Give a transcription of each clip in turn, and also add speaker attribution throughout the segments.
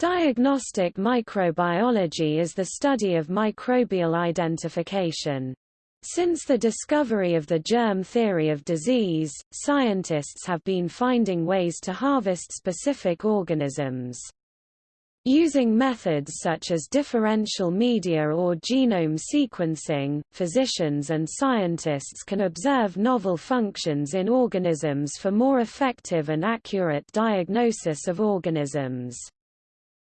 Speaker 1: Diagnostic microbiology is the study of microbial identification. Since the discovery of the germ theory of disease, scientists have been finding ways to harvest specific organisms. Using methods such as differential media or genome sequencing, physicians and scientists can observe novel functions in organisms for more effective and accurate diagnosis of organisms.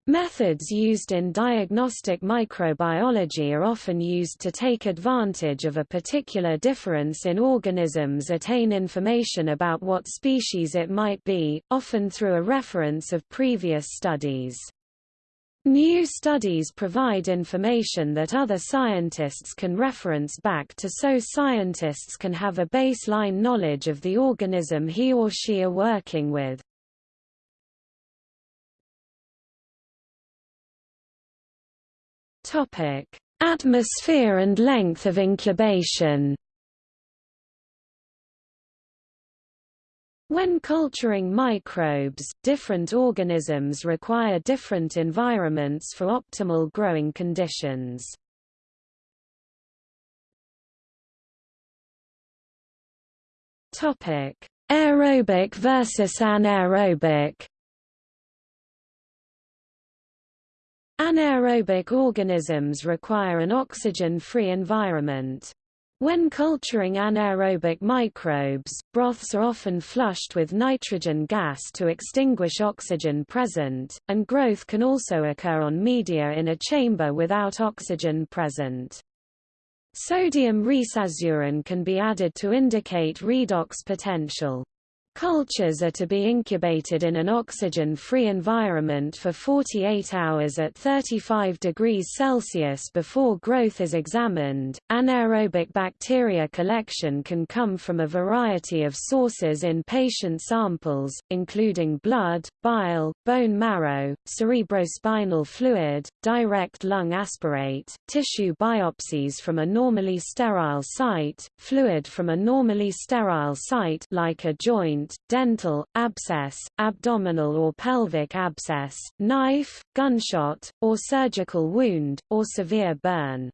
Speaker 1: Methods used in diagnostic microbiology are often used to take advantage of a particular difference in organisms attain information about what species it might be, often through a reference of previous studies. New studies provide information that other scientists can reference back to so scientists can have a baseline knowledge of the organism he or she are working with. Atmosphere and length of incubation. When culturing microbes, different organisms require different environments for optimal growing conditions. Topic: Aerobic versus anaerobic. Anaerobic organisms require an oxygen-free environment. When culturing anaerobic microbes, broths are often flushed with nitrogen gas to extinguish oxygen present, and growth can also occur on media in a chamber without oxygen present. Sodium resazurin can be added to indicate redox potential. Cultures are to be incubated in an oxygen-free environment for 48 hours at 35 degrees Celsius before growth is examined. Anaerobic bacteria collection can come from a variety of sources in patient samples, including blood, bile, bone marrow, cerebrospinal fluid, direct lung aspirate, tissue biopsies from a normally sterile site, fluid from a normally sterile site like a joint dental, abscess, abdominal or pelvic abscess, knife, gunshot, or surgical wound, or severe burn.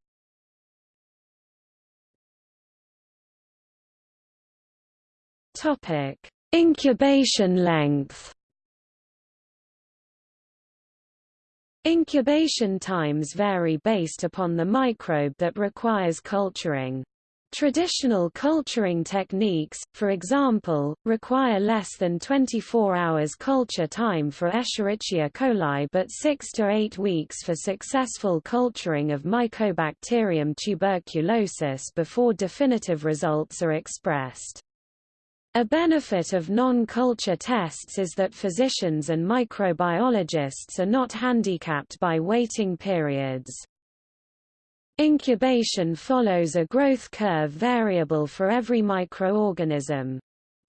Speaker 1: Topic: Incubation length. Incubation times vary based upon the microbe that requires culturing. Traditional culturing techniques, for example, require less than 24 hours culture time for Escherichia coli but 6 to 8 weeks for successful culturing of Mycobacterium tuberculosis before definitive results are expressed. A benefit of non-culture tests is that physicians and microbiologists are not handicapped by waiting periods. Incubation follows a growth curve variable for every microorganism.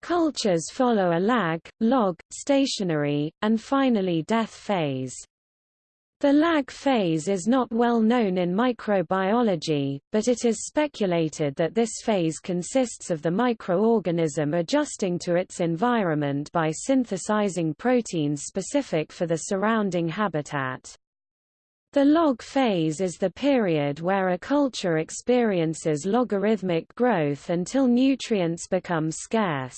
Speaker 1: Cultures follow a lag, log, stationary, and finally death phase. The lag phase is not well known in microbiology, but it is speculated that this phase consists of the microorganism adjusting to its environment by synthesizing proteins specific for the surrounding habitat. The log phase is the period where a culture experiences logarithmic growth until nutrients become scarce.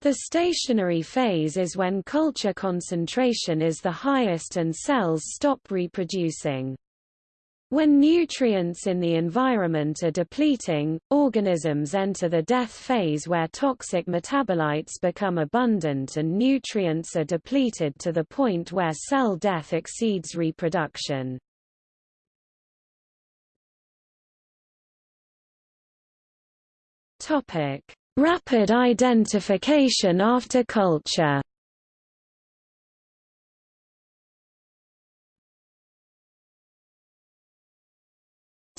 Speaker 1: The stationary phase is when culture concentration is the highest and cells stop reproducing. When nutrients in the environment are depleting, organisms enter the death phase where toxic metabolites become abundant and nutrients are depleted to the point where cell death exceeds reproduction. Rapid identification after culture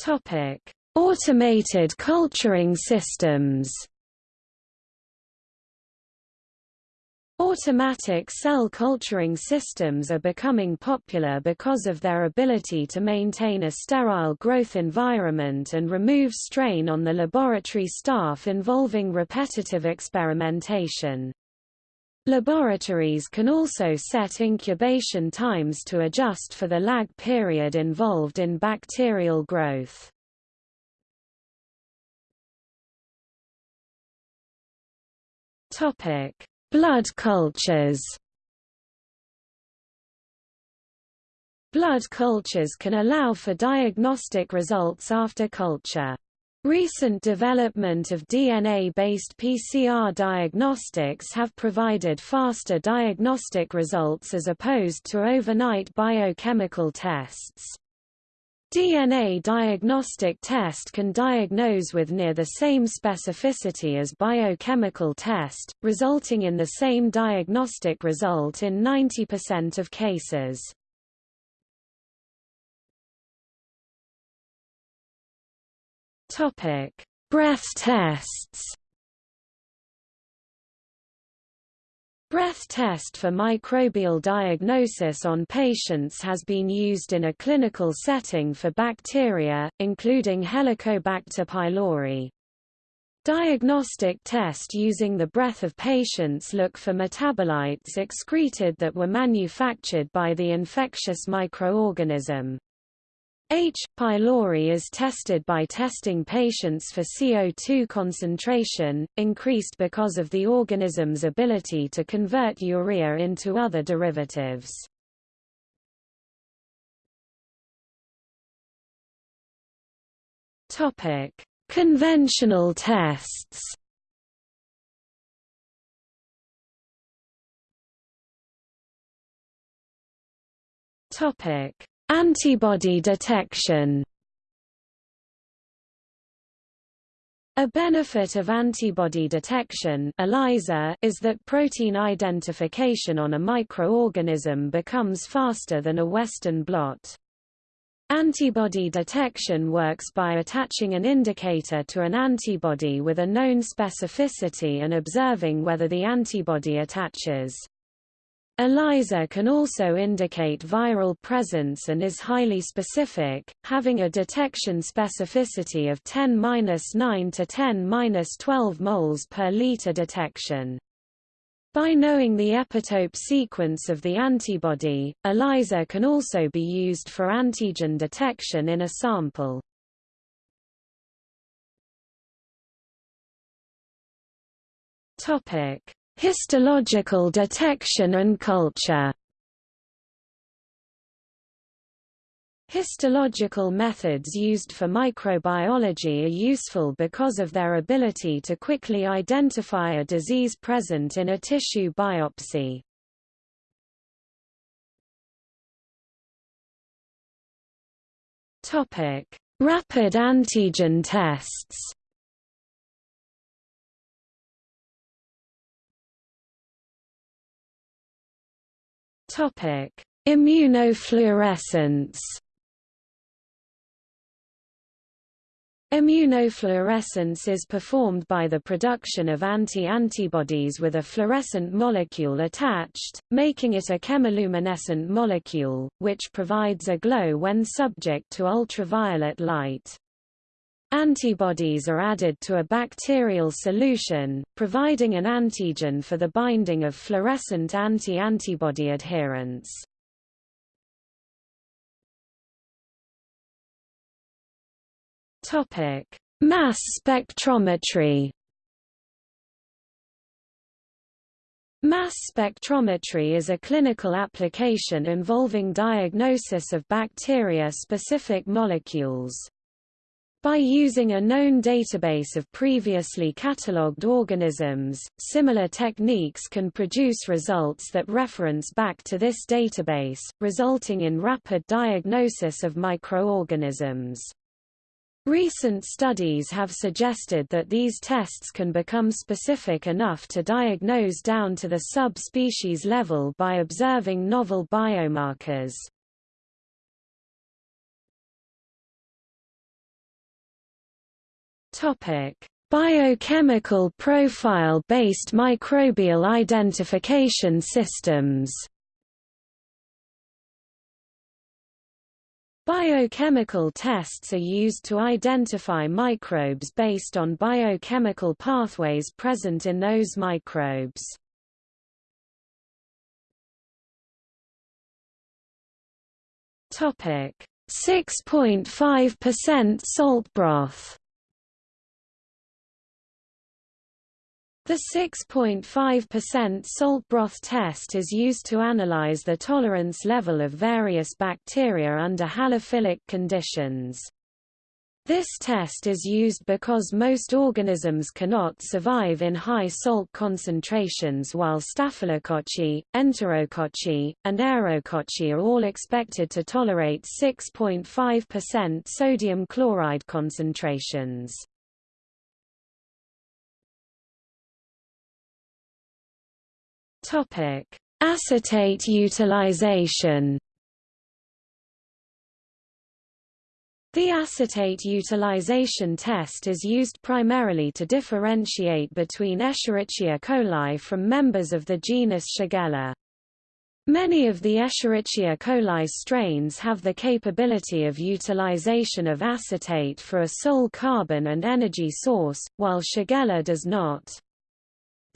Speaker 1: Topic: Automated culturing systems. Automatic cell culturing systems are becoming popular because of their ability to maintain a sterile growth environment and remove strain on the laboratory staff involving repetitive experimentation. Laboratories can also set incubation times to adjust for the lag period involved in bacterial growth. Topic: Blood cultures Blood cultures can allow for diagnostic results after culture. Recent development of DNA-based PCR diagnostics have provided faster diagnostic results as opposed to overnight biochemical tests. DNA diagnostic test can diagnose with near the same specificity as biochemical test, resulting in the same diagnostic result in 90% of cases. Topic: Breath tests. Breath test for microbial diagnosis on patients has been used in a clinical setting for bacteria, including Helicobacter pylori. Diagnostic test using the breath of patients look for metabolites excreted that were manufactured by the infectious microorganism. H. pylori is tested by testing patients for CO2 concentration, increased because of the organism's ability to convert urea into other derivatives. Conventional tests Topic Antibody detection A benefit of antibody detection ELISA is that protein identification on a microorganism becomes faster than a Western blot. Antibody detection works by attaching an indicator to an antibody with a known specificity and observing whether the antibody attaches. ELISA can also indicate viral presence and is highly specific, having a detection specificity of 10-9 to 10-12 moles per liter detection. By knowing the epitope sequence of the antibody, ELISA can also be used for antigen detection in a sample. Topic: Histological detection and culture Histological methods used for microbiology are useful because of their ability to quickly identify a disease present in a tissue biopsy. Rapid antigen tests Topic: Immunofluorescence. Immunofluorescence is performed by the production of anti-antibodies with a fluorescent molecule attached, making it a chemiluminescent molecule, which provides a glow when subject to ultraviolet light. Antibodies are added to a bacterial solution, providing an antigen for the binding of fluorescent anti-antibody adherents. Topic: Mass spectrometry. Mass spectrometry is a clinical application involving diagnosis of bacteria-specific molecules. By using a known database of previously catalogued organisms, similar techniques can produce results that reference back to this database, resulting in rapid diagnosis of microorganisms. Recent studies have suggested that these tests can become specific enough to diagnose down to the sub-species level by observing novel biomarkers. Biochemical profile-based microbial identification systems Biochemical tests are used to identify microbes based on biochemical pathways present in those microbes. Topic: 6.5% salt broth. The 6.5% salt broth test is used to analyze the tolerance level of various bacteria under halophilic conditions. This test is used because most organisms cannot survive in high salt concentrations while Staphylococci, Enterococci, and Aerococci are all expected to tolerate 6.5% sodium chloride concentrations. Topic: Acetate utilization. The acetate utilization test is used primarily to differentiate between Escherichia coli from members of the genus Shigella. Many of the Escherichia coli strains have the capability of utilization of acetate for a sole carbon and energy source, while Shigella does not.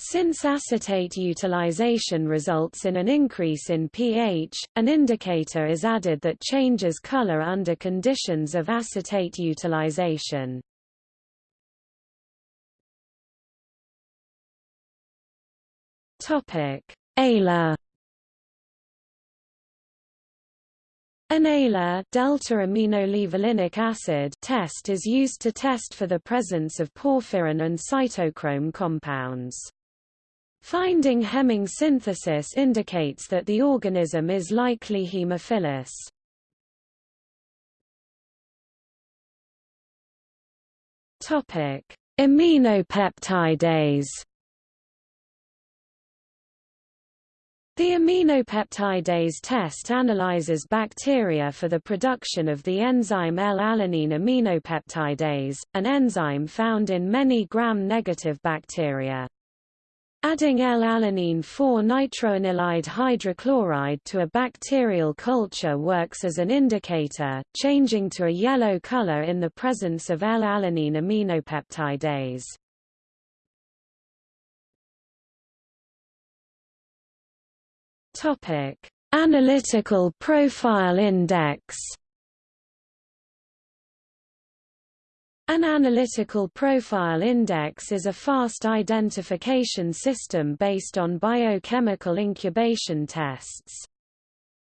Speaker 1: Since acetate utilization results in an increase in pH, an indicator is added that changes color under conditions of acetate utilization. ALA An ALA delta-aminolevulinic acid test is used to test for the presence of porphyrin and cytochrome compounds. Finding hemming synthesis indicates that the organism is likely Haemophilus. Topic: Aminopeptidase. The aminopeptidase test analyzes bacteria for the production of the enzyme L-alanine aminopeptidase, an enzyme found in many gram-negative bacteria. Adding L-alanine 4-nitroanilide hydrochloride to a bacterial culture works as an indicator, changing to a yellow color in the presence of L-alanine aminopeptidase. Topic: Analytical Profile Index An analytical profile index is a fast identification system based on biochemical incubation tests.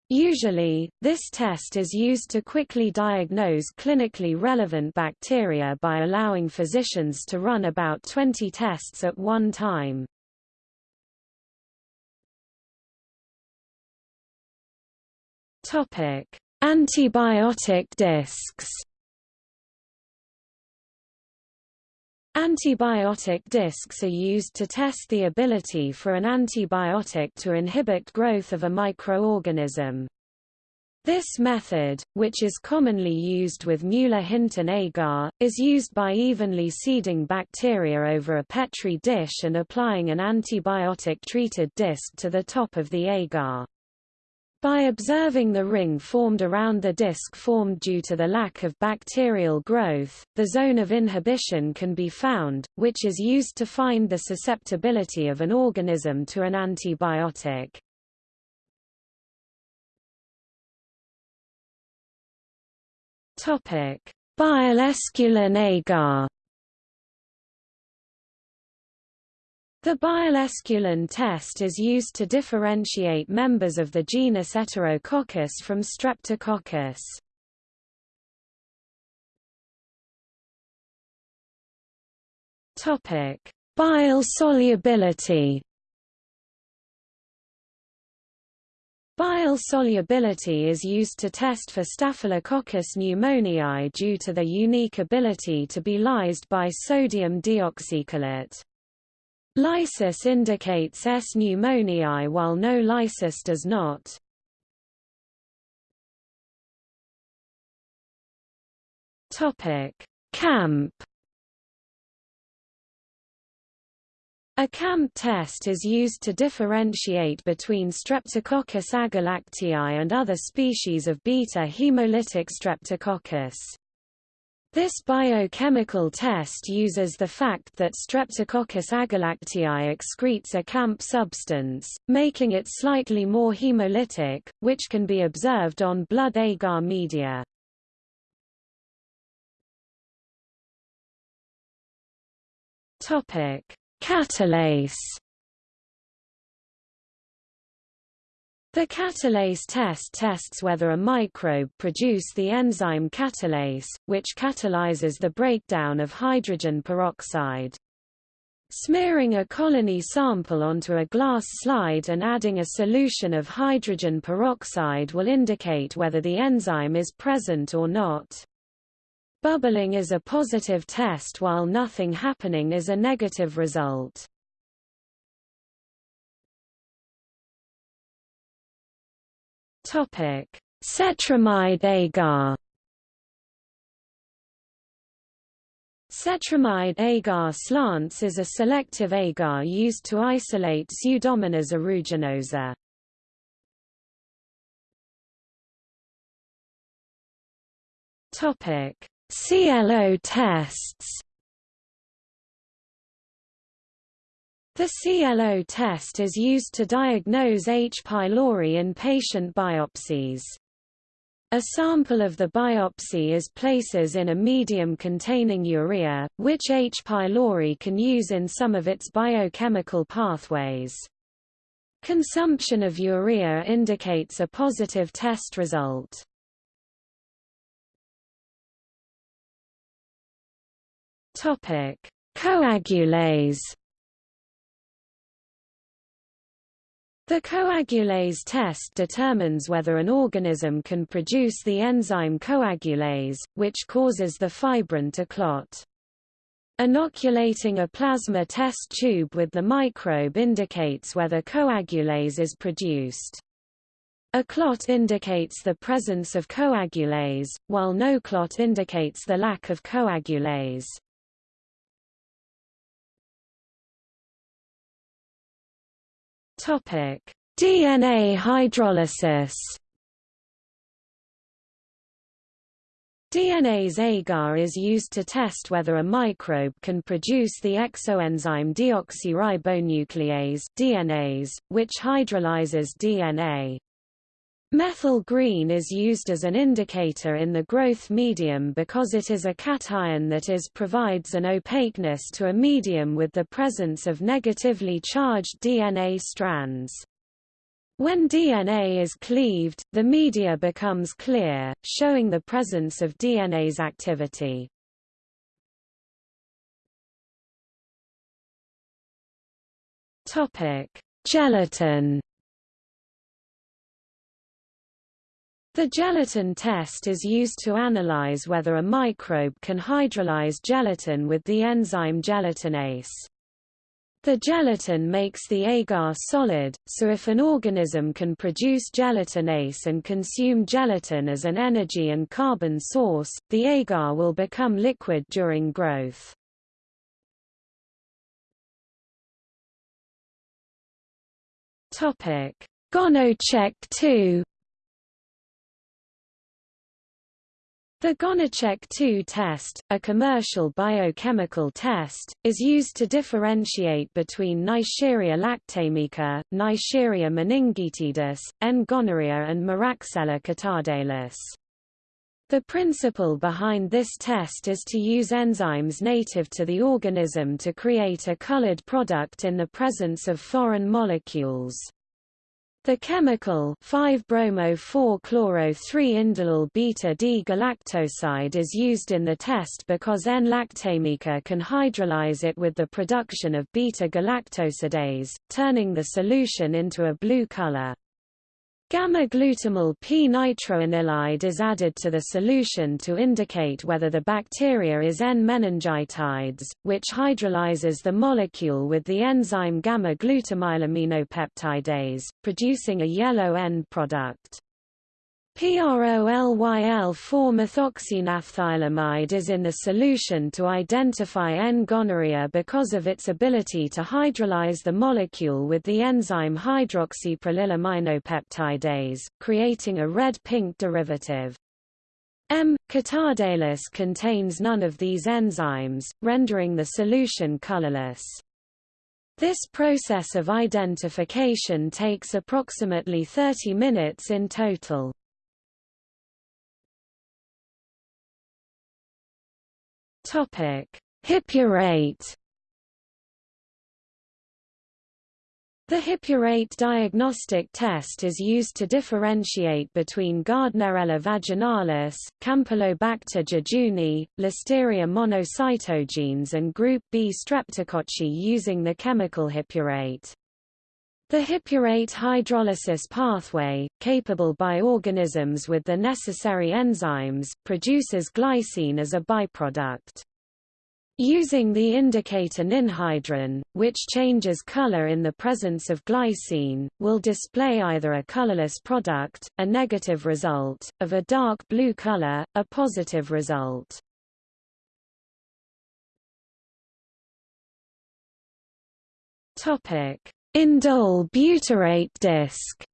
Speaker 1: Usually, this test is used to quickly diagnose clinically relevant bacteria by allowing physicians to run about 20 tests at one time. Antibiotic discs Antibiotic discs are used to test the ability for an antibiotic to inhibit growth of a microorganism. This method, which is commonly used with Mueller-Hinton agar, is used by evenly seeding bacteria over a Petri dish and applying an antibiotic-treated disc to the top of the agar. By observing the ring formed around the disc formed due to the lack of bacterial growth, the zone of inhibition can be found, which is used to find the susceptibility of an organism to an antibiotic. Bile-esculin agar The bile-esculin test is used to differentiate members of the genus Enterococcus from Streptococcus. Topic: Bile solubility. Bile solubility is used to test for Staphylococcus pneumoniae due to their unique ability to be lysed by sodium deoxycholate. Lysis indicates S. pneumoniae while no lysis does not. Camp A CAMP test is used to differentiate between Streptococcus agalactiae and other species of beta hemolytic streptococcus. This biochemical test uses the fact that Streptococcus agalactiae excretes a camp substance, making it slightly more hemolytic, which can be observed on blood agar media. Catalase The catalase test tests whether a microbe produce the enzyme catalase, which catalyzes the breakdown of hydrogen peroxide. Smearing a colony sample onto a glass slide and adding a solution of hydrogen peroxide will indicate whether the enzyme is present or not. Bubbling is a positive test while nothing happening is a negative result. Topic: Cetrimide agar. Cetrimide agar slants is a selective agar used to isolate Pseudomonas aeruginosa. Topic: CLO tests. The CLO test is used to diagnose H. pylori in patient biopsies. A sample of the biopsy is places in a medium containing urea, which H. pylori can use in some of its biochemical pathways. Consumption of urea indicates a positive test result. Coagulase The coagulase test determines whether an organism can produce the enzyme coagulase, which causes the fibrin to clot. Inoculating a plasma test tube with the microbe indicates whether coagulase is produced. A clot indicates the presence of coagulase, while no clot indicates the lack of coagulase. DNA hydrolysis. DNase agar is used to test whether a microbe can produce the exoenzyme deoxyribonuclease DNase, which hydrolyzes DNA. Methyl green is used as an indicator in the growth medium because it is a cation that is provides an opaqueness to a medium with the presence of negatively charged DNA strands. When DNA is cleaved, the media becomes clear, showing the presence of DNase activity. Gelatin The gelatin test is used to analyze whether a microbe can hydrolyze gelatin with the enzyme gelatinase. The gelatin makes the agar solid, so if an organism can produce gelatinase and consume gelatin as an energy and carbon source, the agar will become liquid during growth. Gonocheck 2 The Gonocheck 2 test, a commercial biochemical test, is used to differentiate between Neisseria lactamica, Neisseria meningitidis, N. gonorrhea and Moraxella catarrhalis. The principle behind this test is to use enzymes native to the organism to create a colored product in the presence of foreign molecules. The chemical 5-bromo-4-chloro-3-indolyl beta-D-galactoside is used in the test because N-lactamica can hydrolyze it with the production of beta-galactosidase, turning the solution into a blue color. Gamma-glutamyl p-nitroanilide is added to the solution to indicate whether the bacteria is N-meningitidis, which hydrolyzes the molecule with the enzyme gamma-glutamylaminopeptidase, producing a yellow end product. PROLYL4-methoxynaphthylamide is in the solution to identify N-gonorrhea because of its ability to hydrolyze the molecule with the enzyme hydroxyprolylaminopeptidase, creating a red-pink derivative. M. catarrhalis contains none of these enzymes, rendering the solution colorless. This process of identification takes approximately 30 minutes in total. Topic: Hippurate The hippurate diagnostic test is used to differentiate between Gardnerella vaginalis, Campylobacter jejuni, Listeria monocytogenes and group B streptococci using the chemical hippurate. The hippurate hydrolysis pathway, capable by organisms with the necessary enzymes, produces glycine as a byproduct. Using the indicator ninhydrin, which changes color in the presence of glycine, will display either a colorless product, a negative result, of a dark blue color, a positive result. Indole butyrate disc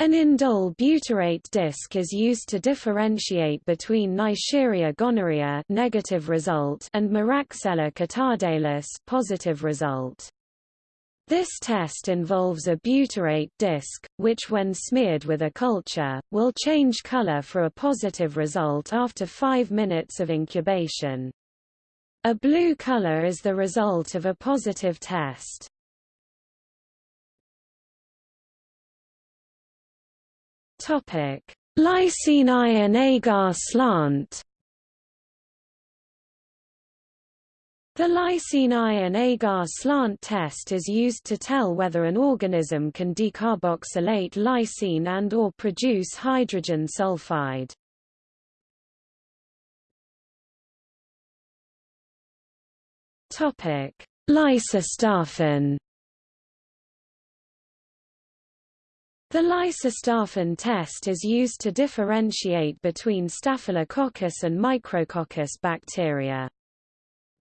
Speaker 1: An indole butyrate disc is used to differentiate between Neisseria gonorrhea negative result and Moraxella catarrhalis positive result. This test involves a butyrate disc, which when smeared with a culture, will change color for a positive result after 5 minutes of incubation. A blue color is the result of a positive test. Topic: Lysine iron agar slant. The lysine iron agar slant test is used to tell whether an organism can decarboxylate lysine and or produce hydrogen sulfide. Topic: Lysostaphin The Lysostaphin test is used to differentiate between Staphylococcus and Micrococcus bacteria.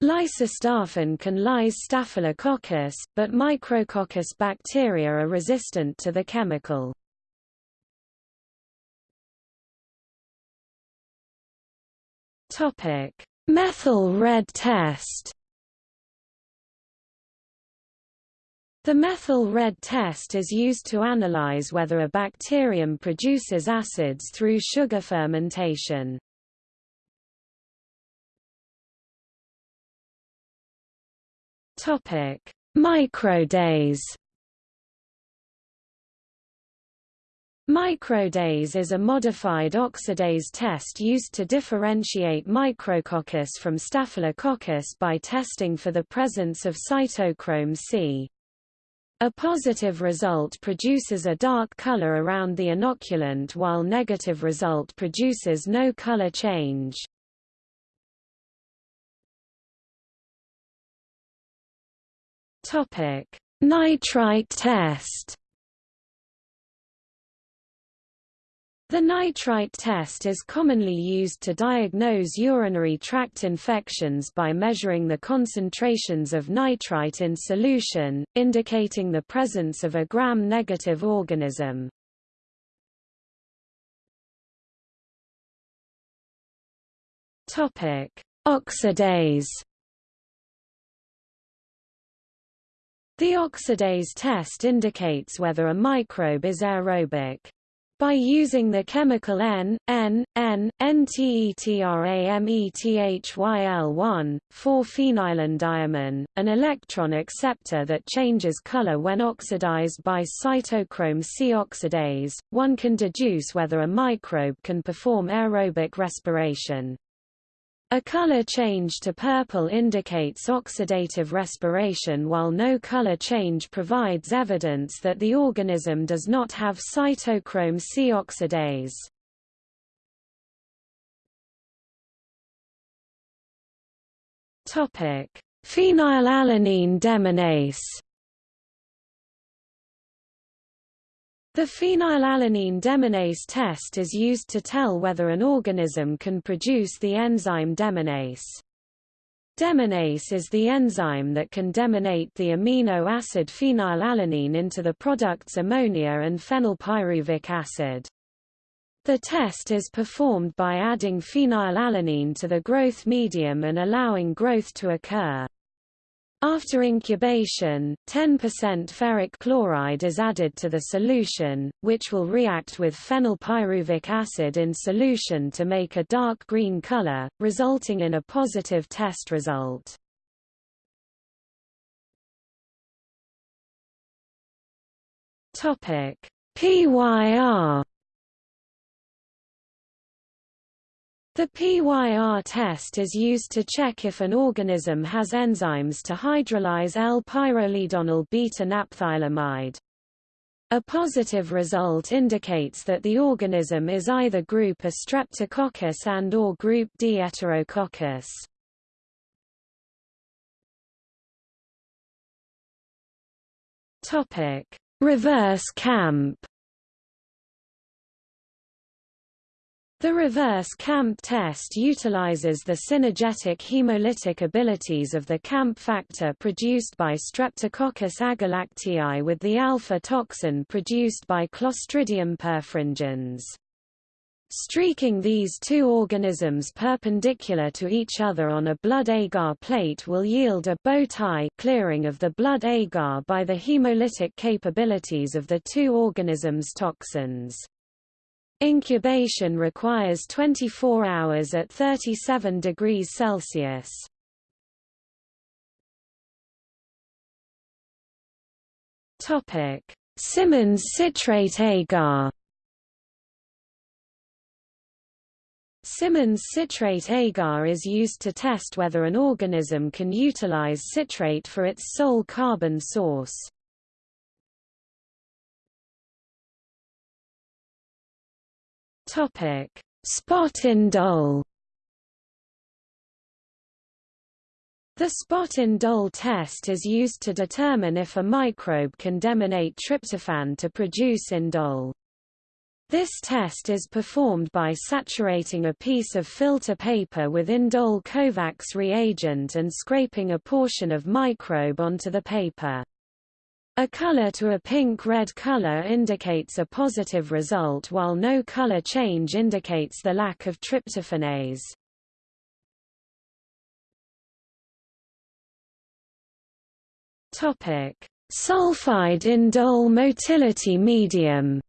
Speaker 1: Lysostaphin can lyse Staphylococcus, but Micrococcus bacteria are resistant to the chemical. Methyl red test The methyl red test is used to analyze whether a bacterium produces acids through sugar fermentation. Topic: Microdase. Microdase is a modified oxidase test used to differentiate Micrococcus from Staphylococcus by testing for the presence of cytochrome C. A positive result produces a dark color around the inoculant while negative result produces no color change. Topic: Nitrite test. The nitrite test is commonly used to diagnose urinary tract infections by measuring the concentrations of nitrite in solution, indicating the presence of a gram-negative organism. Oxidase The oxidase test indicates whether a microbe is aerobic. By using the chemical N, N, N, NTETRAMETHYL1, 4-phenylenediamine, an electron acceptor that changes color when oxidized by cytochrome C oxidase, one can deduce whether a microbe can perform aerobic respiration. A color change to purple indicates oxidative respiration while no color change provides evidence that the organism does not have cytochrome C oxidase. Phenylalanine deaminase The phenylalanine deaminase test is used to tell whether an organism can produce the enzyme deaminase. Deaminase is the enzyme that can deaminate the amino acid phenylalanine into the products ammonia and phenylpyruvic acid. The test is performed by adding phenylalanine to the growth medium and allowing growth to occur. After incubation, 10% ferric chloride is added to the solution, which will react with phenylpyruvic acid in solution to make a dark green color, resulting in a positive test result. PYR The PYR test is used to check if an organism has enzymes to hydrolyze L-pyrrolidonyl beta-naphthylamide. A positive result indicates that the organism is either group A Streptococcus and or group D Enterococcus. Topic: Reverse camp The reverse camp test utilizes the synergetic hemolytic abilities of the camp factor produced by Streptococcus agalactiae with the alpha toxin produced by Clostridium perfringens. Streaking these two organisms perpendicular to each other on a blood agar plate will yield a bow tie clearing of the blood agar by the hemolytic capabilities of the two organisms' toxins. Incubation requires 24 hours at 37 degrees Celsius. Topic: Simmons citrate agar. Simmons citrate agar is used to test whether an organism can utilize citrate for its sole carbon source. Topic: Spot indole. The spot in indole test is used to determine if a microbe can deaminate tryptophan to produce indole. This test is performed by saturating a piece of filter paper with indole Kovacs reagent and scraping a portion of microbe onto the paper. A color to a pink-red color indicates a positive result while no color change indicates the lack of tryptophanase. Topic: Sulfide indole motility medium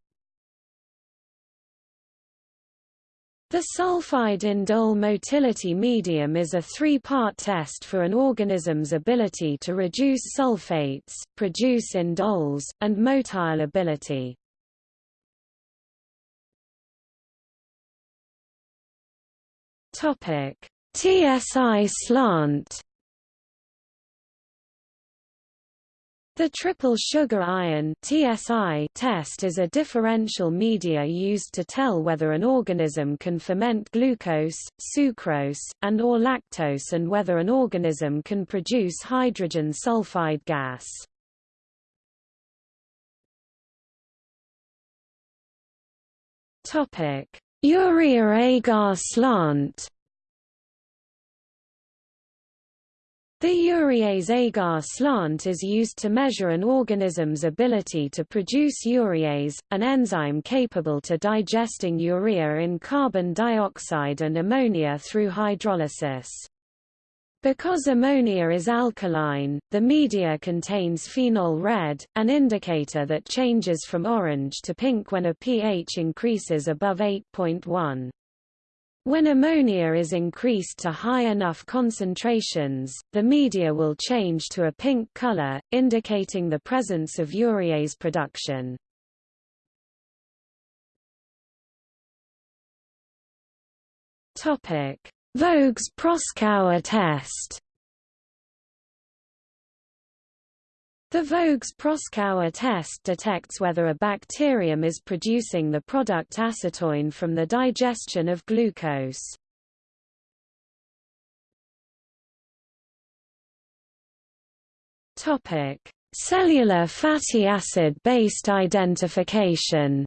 Speaker 1: The sulfide indole motility medium is a three-part test for an organism's ability to reduce sulfates, produce indoles, and motile ability. TSI slant The triple sugar iron TSI test is a differential media used to tell whether an organism can ferment glucose, sucrose, and or lactose and whether an organism can produce hydrogen sulfide gas. Urea agar slant The urease agar slant is used to measure an organism's ability to produce urease, an enzyme capable to digesting urea in carbon dioxide and ammonia through hydrolysis. Because ammonia is alkaline, the media contains phenol red, an indicator that changes from orange to pink when a pH increases above 8.1. When ammonia is increased to high enough concentrations, the media will change to a pink color, indicating the presence of urease production. Voges-Proskauer test The Voges-Proskauer test detects whether a bacterium is producing the product acetoin from the digestion of glucose. Topic: Cellular fatty acid-based identification.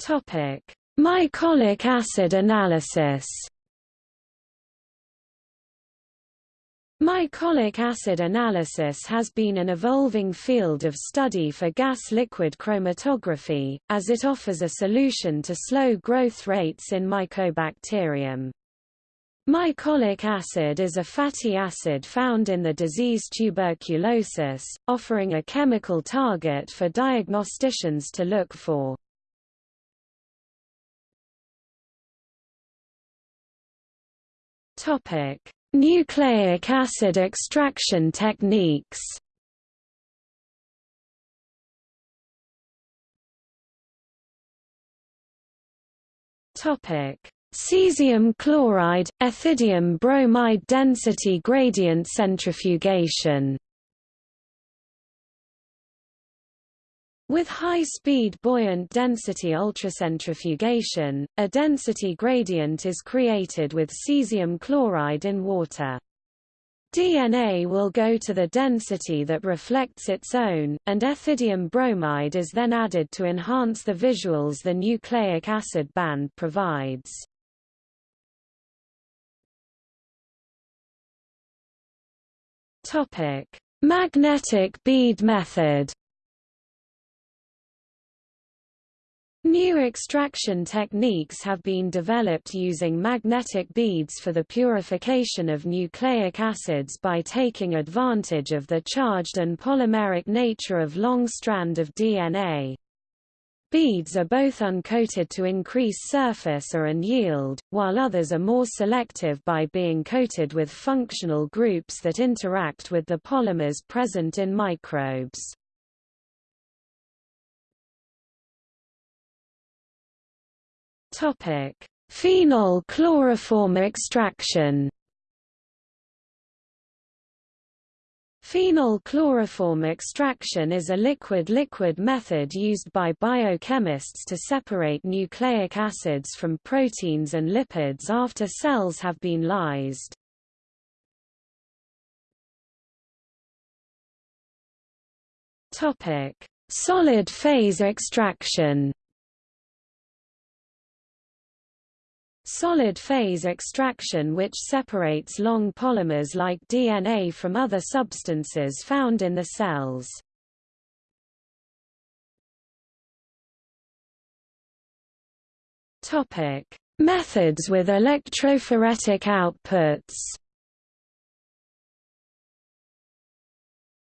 Speaker 1: Topic: Mycolic acid analysis Mycolic acid analysis has been an evolving field of study for gas-liquid chromatography, as it offers a solution to slow growth rates in Mycobacterium. Mycolic acid is a fatty acid found in the disease tuberculosis, offering a chemical target for diagnosticians to look for. Topic: Nucleic acid extraction techniques. Topic: Cesium chloride, ethidium bromide density gradient centrifugation With high-speed buoyant density ultracentrifugation, a density gradient is created with cesium chloride in water. DNA will go to the density that reflects its own, and ethidium bromide is then added to enhance the visuals the nucleic acid band provides. Magnetic bead method. New extraction techniques have been developed using magnetic beads for the purification of nucleic acids by taking advantage of the charged and polymeric nature of long strand of DNA. Beads are both uncoated to increase surface or and yield, while others are more selective by being coated with functional groups that interact with the polymers present in microbes. Phenol chloroform extraction Phenol chloroform extraction is a liquid-liquid method used by biochemists to separate nucleic acids from proteins and lipids after cells have been lysed. Solid phase extraction Solid phase extraction which separates long polymers like DNA from other substances found in the cells. Topic: Methods with electrophoretic outputs.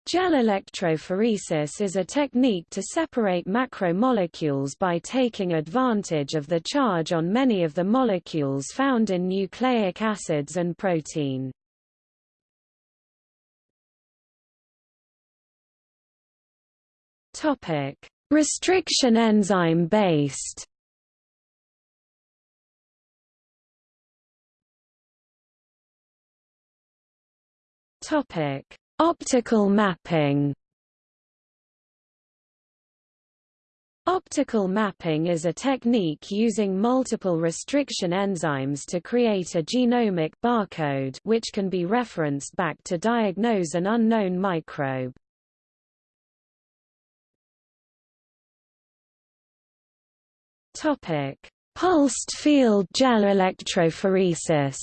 Speaker 1: Gel electrophoresis is a technique to separate macromolecules by taking advantage of the charge on many of the molecules found in nucleic acids and protein. Restriction enzyme based Topic Optical mapping Optical mapping is a technique using multiple restriction enzymes to create a genomic barcode which can be referenced back to diagnose an unknown microbe. Pulsed field gel electrophoresis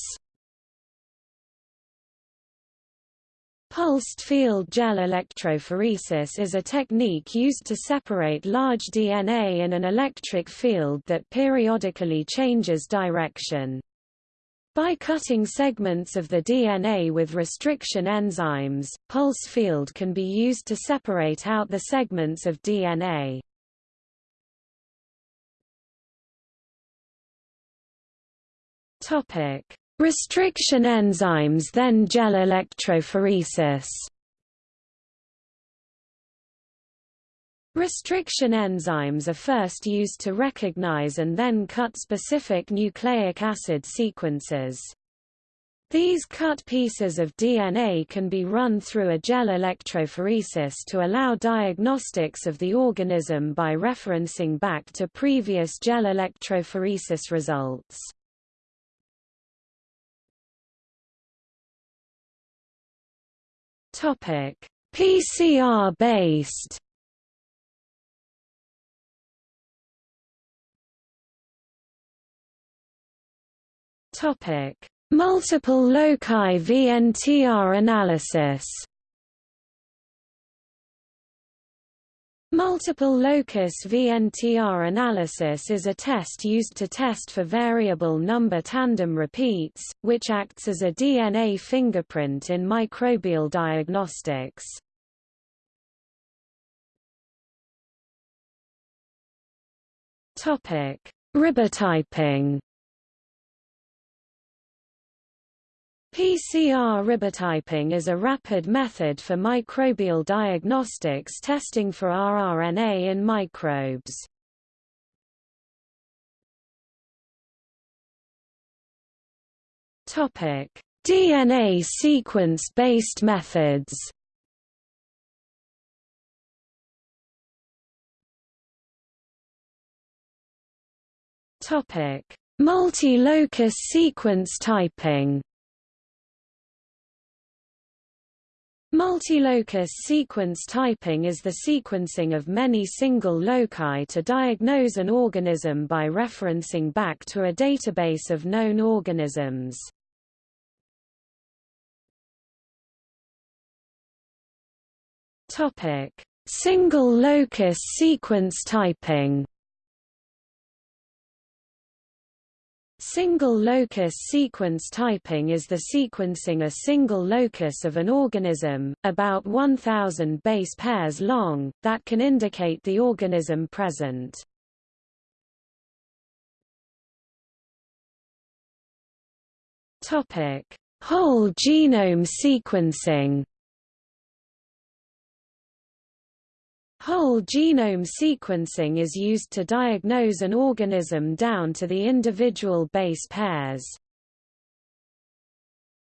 Speaker 1: Pulsed field gel electrophoresis is a technique used to separate large DNA in an electric field that periodically changes direction. By cutting segments of the DNA with restriction enzymes, pulse field can be used to separate out the segments of DNA. Topic: Restriction enzymes then gel electrophoresis Restriction enzymes are first used to recognize and then cut specific nucleic acid sequences. These cut pieces of DNA can be run through a gel electrophoresis to allow diagnostics of the organism by referencing back to previous gel electrophoresis results. Topic: PCR based. Topic: Multiple loci VNTR analysis Multiple locus VNTR analysis is a test used to test for variable number tandem repeats, which acts as a DNA fingerprint in microbial diagnostics. Ribotyping PCR ribotyping is a rapid method for microbial diagnostics testing for rRNA in microbes. Topic: DNA sequence-based methods. Topic: Multi-locus sequence typing. Multilocus sequence typing is the sequencing of many single loci to diagnose an organism by referencing back to a database of known organisms. Topic: Single locus sequence typing Single locus sequence typing is the sequencing a single locus of an organism, about 1,000 base pairs long, that can indicate the organism present. Whole genome sequencing Whole genome sequencing is used to diagnose an organism down to the individual base pairs.